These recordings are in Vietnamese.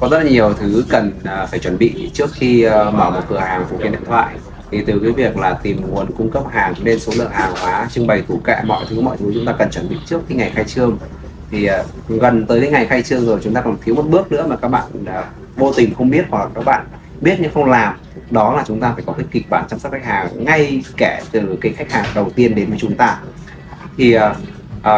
có rất là nhiều thứ cần à, phải chuẩn bị trước khi ờ, mở một cửa hàng phụ kiện điện thoại. Thì từ cái việc là tìm nguồn cung cấp hàng lên số lượng hàng hóa trưng bày tủ kệ mọi thứ mọi thứ chúng ta cần chuẩn bị trước cái ngày khai trương. Thì ờ, gần tới cái ngày khai trương rồi chúng ta còn thiếu một bước nữa mà các bạn à, vô tình không biết hoặc các bạn biết nhưng không làm. Đó là chúng ta phải có cái kịch bản chăm sóc khách hàng ngay kể từ cái khách hàng đầu tiên đến với chúng ta. Thì uh,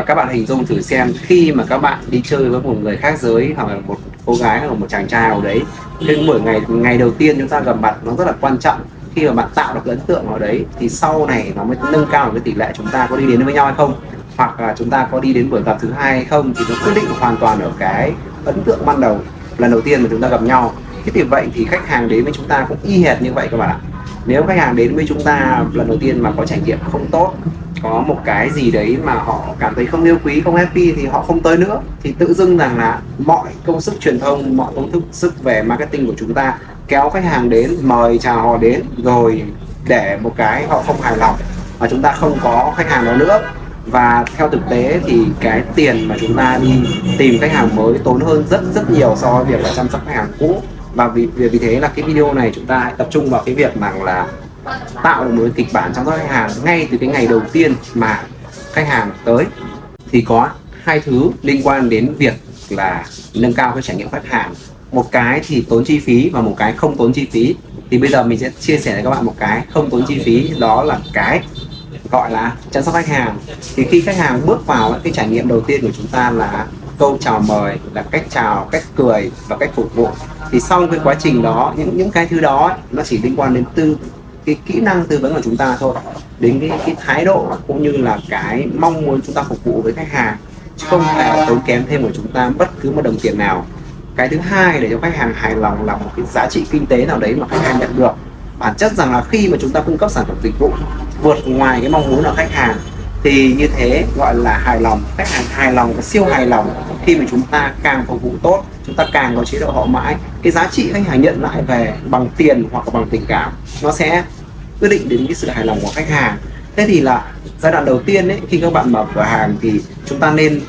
các bạn hình dung thử xem khi mà các bạn đi chơi với một người khác giới hoặc là một cô gái hoặc một chàng trai nào đấy. Cái buổi ngày ngày đầu tiên chúng ta gặp mặt, nó rất là quan trọng. Khi mà bạn tạo được cái ấn tượng ở đấy, thì sau này nó mới nâng cao được cái tỷ lệ chúng ta có đi đến với nhau hay không? Hoặc là chúng ta có đi đến buổi gặp thứ hai hay không? Thì nó quyết định hoàn toàn ở cái ấn tượng ban đầu, lần đầu tiên mà chúng ta gặp nhau. Thế thì vậy thì khách hàng đến với chúng ta cũng y hệt như vậy các bạn ạ. Nếu khách hàng đến với chúng ta lần đầu tiên mà có trải nghiệm không tốt có một cái gì đấy mà họ cảm thấy không yêu quý, không happy thì họ không tới nữa. Thì tự dưng rằng là mọi công sức truyền thông, mọi công thức, sức về marketing của chúng ta kéo khách hàng đến, mời chào họ đến, rồi để một cái họ không hài lòng và chúng ta không có khách hàng đó nữa. Và theo thực tế thì cái tiền mà chúng ta đi tìm khách hàng mới tốn hơn rất rất nhiều so với việc là chăm sóc khách hàng cũ. Và vì vì thế là cái video này chúng ta hãy tập trung vào cái việc rằng là tạo được một kịch bản chăm sóc khách hàng ngay từ cái ngày đầu tiên mà khách hàng tới, thì có hai thứ liên quan đến việc là nâng cao cái trải nghiệm khách hàng. Một cái thì tốn chi phí và một cái không tốn chi phí. Thì bây giờ mình sẽ chia sẻ với các bạn một cái không tốn chi phí, đó là cái gọi là chăm sóc khách hàng. Thì khi khách hàng bước vào cái trải nghiệm đầu tiên của chúng ta là câu chào mời, là cách chào, cách cười và cách phục vụ. Thì sau cái quá trình đó, những những cái thứ đó nó chỉ liên quan đến tư cái kỹ năng tư vấn của chúng ta thôi. Đến cái, cái thái độ cũng như là cái mong muốn chúng ta phục vụ với khách hàng chứ không thể tốn kém thêm của chúng ta bất cứ một đồng tiền nào. Cái thứ hai để cho khách hàng hài lòng là một cái giá trị kinh tế nào đấy mà khách hàng nhận được. Bản chất rằng là khi mà chúng ta cung cấp sản phẩm dịch vụ vượt ngoài cái mong muốn của khách hàng thì như thế gọi là hài lòng. Khách hàng hài lòng và siêu hài lòng khi mà chúng ta càng phục vụ tốt chúng ta càng có chế độ hậu mãi. Cái giá trị khách hàng nhận lại về bằng tiền hoặc là bằng tình cảm nó sẽ quyết định đến cái sự hài lòng của khách hàng. Thế thì là giai đoạn đầu tiên ấy khi các bạn mở cửa hàng thì chúng ta nên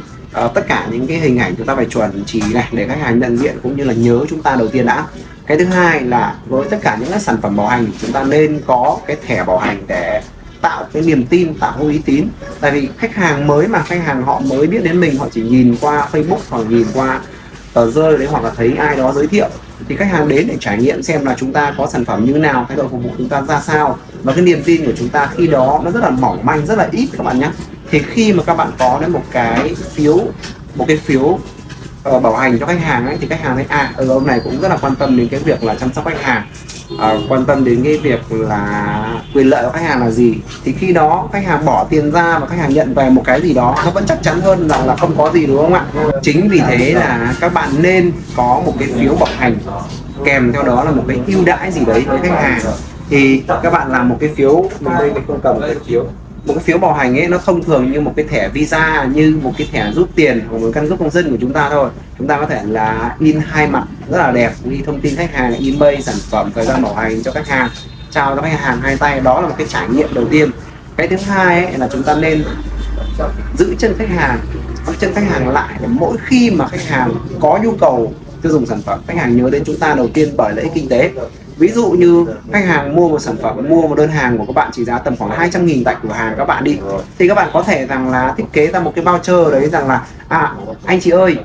uh, tất cả những cái hình ảnh chúng ta phải chuẩn chỉ này để khách hàng nhận diện cũng như là nhớ chúng ta đầu tiên đã. Cái thứ hai là với tất cả những cái sản phẩm bảo hành chúng ta nên có cái thẻ bảo hành để tạo cái niềm tin tạo uy tín. Tại vì khách hàng mới mà khách hàng họ mới biết đến mình họ chỉ nhìn qua Facebook hoặc nhìn qua tờ rơi đấy hoặc là thấy ai đó giới thiệu thì khách hàng đến để trải nghiệm xem là chúng ta có sản phẩm như nào thái độ phục vụ chúng ta ra sao. Và cái niềm tin của chúng ta khi đó nó rất là mỏng manh rất là ít các bạn nhé. Thì khi mà các bạn có đến một cái phiếu một cái phiếu uh, bảo hành cho khách hàng ấy thì khách hàng thấy à ở ông này cũng rất là quan tâm đến cái việc là chăm sóc khách hàng uh, quan tâm đến cái việc là quyền lợi của khách hàng là gì? Thì khi đó khách hàng bỏ tiền ra và khách hàng nhận về một cái gì đó nó vẫn chắc chắn hơn rằng là không có gì đúng không ạ? Chính vì thế là các bạn nên có một cái phiếu bảo hành kèm theo đó là một cái ưu đãi gì đấy với khách hàng. Thì các bạn làm một cái phiếu mình đây mình không cầm cái phiếu một cái phiếu bảo hành ấy, nó thông thường như một cái thẻ visa, như một cái thẻ rút tiền hoặc một căn cước công dân của chúng ta thôi. Chúng ta có thể là in hai mặt rất là đẹp, ghi thông tin khách hàng, email, sản phẩm, thời gian bảo hành cho khách hàng chào cho khách hàng hai tay. Đó là một cái trải nghiệm đầu tiên. Cái thứ hai ấy là chúng ta nên giữ chân khách hàng, giữ chân khách hàng lại để mỗi khi mà khách hàng có nhu cầu tiêu dùng sản phẩm, khách hàng nhớ đến chúng ta đầu tiên bởi lợi ích kinh tế ví dụ như khách hàng mua một sản phẩm mua một đơn hàng của các bạn chỉ giá tầm khoảng 200 nghìn tại cửa hàng các bạn đi thì các bạn có thể rằng là thiết kế ra một cái voucher đấy rằng là à anh chị ơi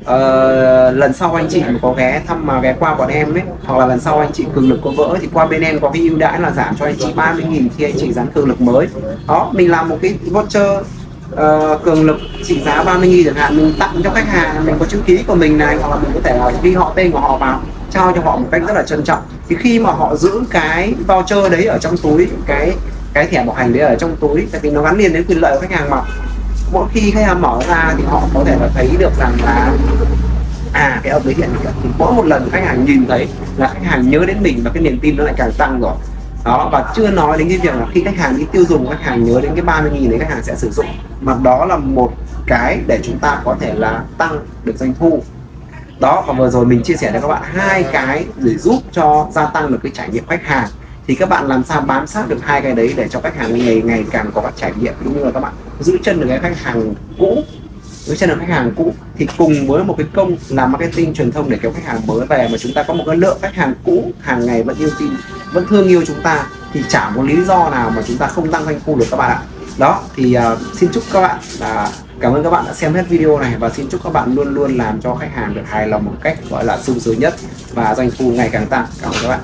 uh, lần sau anh chị mà có ghé thăm mà ghé qua bọn em ấy hoặc là lần sau anh chị cường lực có vỡ thì qua bên em có cái ưu đãi là giảm cho anh chị 30 nghìn khi anh chị dán cường lực mới. Đó mình làm một cái voucher uh, cường lực trị giá 30 nghìn chẳng hạn mình tặng cho khách hàng mình có chữ ký của mình này hoặc là mình có thể là ghi họ tên của họ vào trao cho họ một cách rất là trân trọng. Thì khi mà họ giữ cái voucher đấy ở trong túi, cái cái thẻ bảo hành đấy ở trong túi, tại vì nó gắn liền đến quyền lợi của khách hàng mà, mỗi khi khách hàng mở ra thì họ có thể là thấy được rằng là à cái ông đấy hiện thì mỗi một lần khách hàng nhìn thấy là khách hàng nhớ đến mình và cái niềm tin nó lại càng tăng rồi. Đó, và chưa nói đến cái việc là khi khách hàng đi tiêu dùng, khách hàng nhớ đến cái 30 nghìn đấy khách hàng sẽ sử dụng. Mà đó là một cái để chúng ta có thể là tăng được doanh thu đó và vừa rồi mình chia sẻ cho các bạn hai cái để giúp cho gia tăng được cái trải nghiệm khách hàng. Thì các bạn làm sao bám sát được hai cái đấy để cho khách hàng ngày ngày càng có các trải nghiệm cũng như là các bạn giữ chân được cái khách hàng cũ. Giữ chân được khách hàng cũ. Thì cùng với một cái công làm marketing truyền thông để kéo khách hàng mới về mà chúng ta có một cái lượng khách hàng cũ hàng ngày vẫn yêu tin vẫn thương yêu chúng ta thì chả có lý do nào mà chúng ta không tăng doanh thu được các bạn ạ. Đó thì uh, xin chúc các bạn là cảm ơn các bạn đã xem hết video này và xin chúc các bạn luôn luôn làm cho khách hàng được hài lòng một cách, gọi là sung sướng nhất và doanh thu ngày càng tăng. Cảm ơn các bạn.